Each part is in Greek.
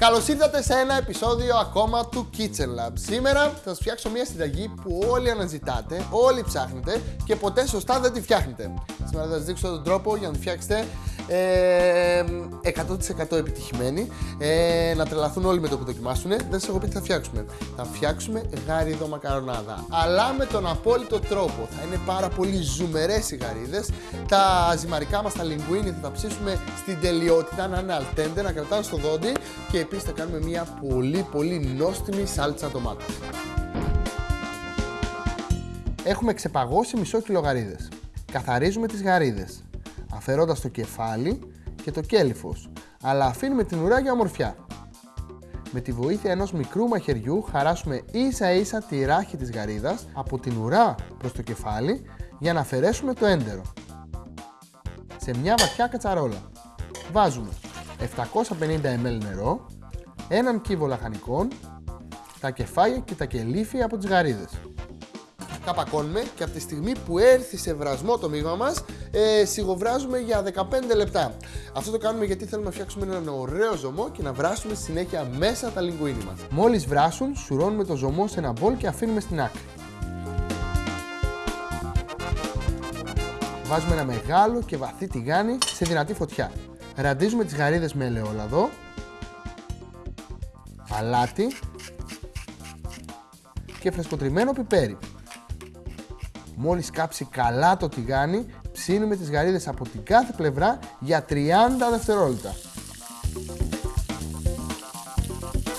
Καλώς ήρθατε σε ένα επεισόδιο ακόμα του Kitchen Lab. Σήμερα θα σας φτιάξω μια συνταγή που όλοι αναζητάτε, όλοι ψάχνετε και ποτέ σωστά δεν τη φτιάχνετε. Σήμερα θα σας δείξω τον τρόπο για να τη φτιάξετε ε, 100% επιτυχημένη. Ε, να τρελαθούν όλοι με το που δοκιμάσουν. Δεν σας έχω πει τι θα φτιάξουμε. Θα φτιάξουμε γαρίδο μακαρονάδα. Αλλά με τον απόλυτο τρόπο. Θα είναι πάρα πολύ ζουμερές οι γαρίδες. Τα ζυμαρικά μας, τα λιγκουίνι, θα τα ψήσουμε στην τελειότητα να είναι αλτέντε, να κρατάνε στο δόντι και επίσης θα κάνουμε μια πολύ πολύ νόστιμη σάλτσα ντομάτα. Έχουμε ξεπαγώσει μισό κιλό γαρίδες. Καθαρίζουμε τις γαρίδες αφαιρώντας το κεφάλι και το κέλυφος, αλλά αφήνουμε την ουρά για ομορφιά. Με τη βοήθεια ενός μικρού μαχαιριού χαράσουμε ίσα ίσα τη ράχη της γαρίδας από την ουρά προς το κεφάλι για να αφαιρέσουμε το έντερο. Σε μια βαθιά κατσαρόλα βάζουμε 750 ml νερό, έναν κύβο λαχανικών, τα κεφάλια και τα κελύφια από τις γαρίδες καπακώνουμε και από τη στιγμή που έρθει σε βρασμό το μείγμα μας ε, σιγοβράζουμε για 15 λεπτά. Αυτό το κάνουμε γιατί θέλουμε να φτιάξουμε έναν ωραίο ζωμό και να βράσουμε συνέχεια μέσα τα λιγκουίνι μας. Μόλις βράσουν, σουρώνουμε το ζωμό σε ένα μπολ και αφήνουμε στην άκρη. Βάζουμε ένα μεγάλο και βαθύ τηγάνι σε δυνατή φωτιά. Ραντίζουμε τις γαρίδες με ελαιόλαδο, αλάτι και φρεσκοτριμμένο πιπέρι. Μόλις κάψει καλά το τηγάνι, ψήνουμε τις γαρίδες από την κάθε πλευρά για 30 δευτερόλεπτα.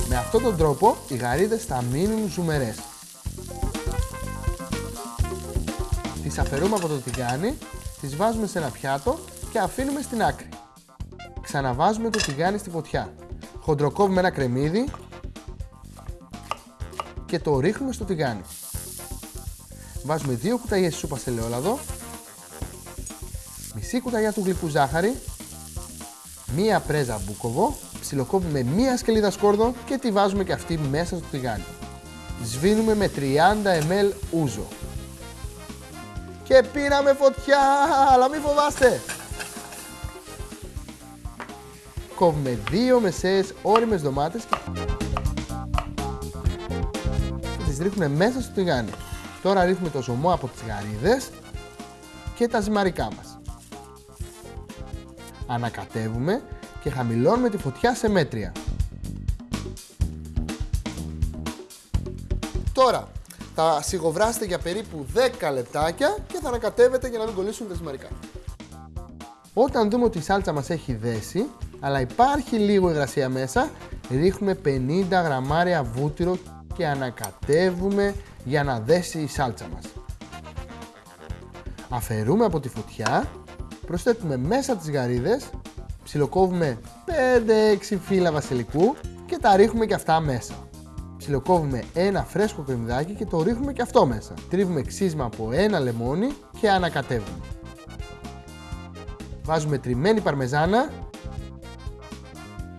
Με αυτόν τον τρόπο οι γαρίδες θα μείνουν ζουμερές. Τις αφαιρούμε από το τηγάνι, τις βάζουμε σε ένα πιάτο και αφήνουμε στην άκρη. Ξαναβάζουμε το τηγάνι στη φωτιά. Χοντροκόβουμε ένα κρεμμύδι και το ρίχνουμε στο τηγάνι. Βάζουμε 2 κουταλιές σούπας σε ελαιόλαδο, μισή κουταλιά του γλυκού ζάχαρη, μία πρέζα μπούκοβο, ψιλοκόβουμε μία σκελίδα σκόρδο και τη βάζουμε και αυτή μέσα στο τηγάνι. Σβήνουμε με 30 ml ούζο. Και πήραμε φωτιά, αλλά μην φοβάστε. Κόβουμε δύο μεσαίες όριμες ντομάτες και τις ρίχνουμε μέσα στο τηγάνι. Τώρα ρίχνουμε το ζωμό από τις γαρίδες και τα ζυμαρικά μας. Ανακατεύουμε και χαμηλώνουμε τη φωτιά σε μέτρια. Τώρα θα σιγοβράσετε για περίπου 10 λεπτάκια και θα ανακατεύετε για να μην κολλήσουν τα ζυμαρικά. Όταν δούμε ότι η σάλτσα μας έχει δέσει, αλλά υπάρχει λίγο υγρασία μέσα, ρίχνουμε 50 γραμμάρια βούτυρο και ανακατεύουμε για να δέσει η σάλτσα μας. Αφαιρούμε από τη φωτιά, προσθέτουμε μέσα τις γαρίδες, ψιλοκόβουμε 5-6 φύλλα βασιλικού και τα ρίχνουμε και αυτά μέσα. Ψιλοκόβουμε ένα φρέσκο κρεμμυδάκι και το ρίχνουμε και αυτό μέσα. Τρίβουμε ξύσμα από ένα λεμόνι και ανακατεύουμε. Βάζουμε τριμμένη παρμεζάνα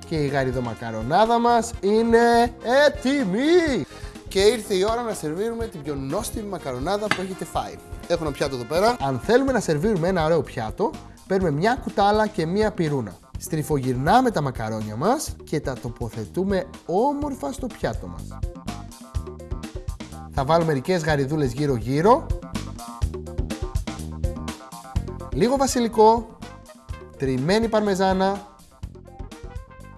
και η γαριδομακαρονάδα μας είναι έτοιμη! Και ήρθε η ώρα να σερβίρουμε την πιο νόστιμη μακαρονάδα που έχετε φάει. Έχω ένα πιάτο εδώ πέρα. Αν θέλουμε να σερβίρουμε ένα ωραίο πιάτο, παίρνουμε μια κουτάλα και μια πυρούνα. Στριφογυρνάμε τα μακαρόνια μας και τα τοποθετούμε όμορφα στο πιάτο μας. Θα βάλουμε μερικές γαριδούλες γύρω γύρω. Λίγο βασιλικό, τριμμένη παρμεζάνα,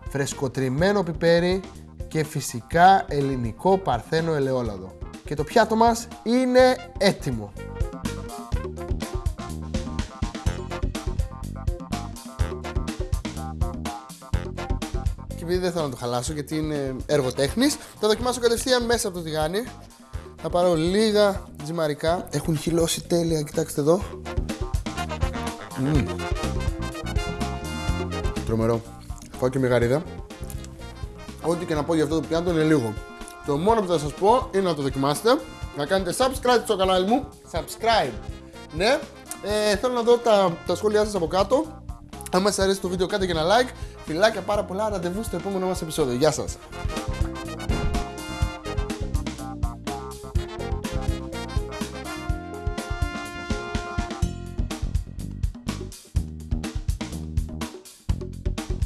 φρεσκοτριμμένο πιπέρι και φυσικά ελληνικό παρθένο ελαιόλαδο. Και το πιάτο μας είναι έτοιμο. Και επειδή δεν θέλω να το χαλάσω γιατί είναι έργο τέχνης, θα δοκιμάσω κατευθείαν μέσα από το τηγάνι. Θα πάρω λίγα τζιμαρικά. Έχουν χυλώσει τέλεια, κοιτάξτε εδώ. Mm. Τρομερό. Φάω και μεγαρίδα. Ό,τι και να πω για αυτό το πιάτο είναι λίγο. Το μόνο που θα σας πω είναι να το δοκιμάσετε, να κάνετε subscribe στο κανάλι μου. Subscribe. Ναι. Ε, θέλω να δω τα, τα σχόλιά σας από κάτω. Αν σας αρέσει το βίντεο κάντε και ένα like. Φιλάκια πάρα πολλά. Ραντεβού στο επόμενο μας επεισόδιο. Γεια σας.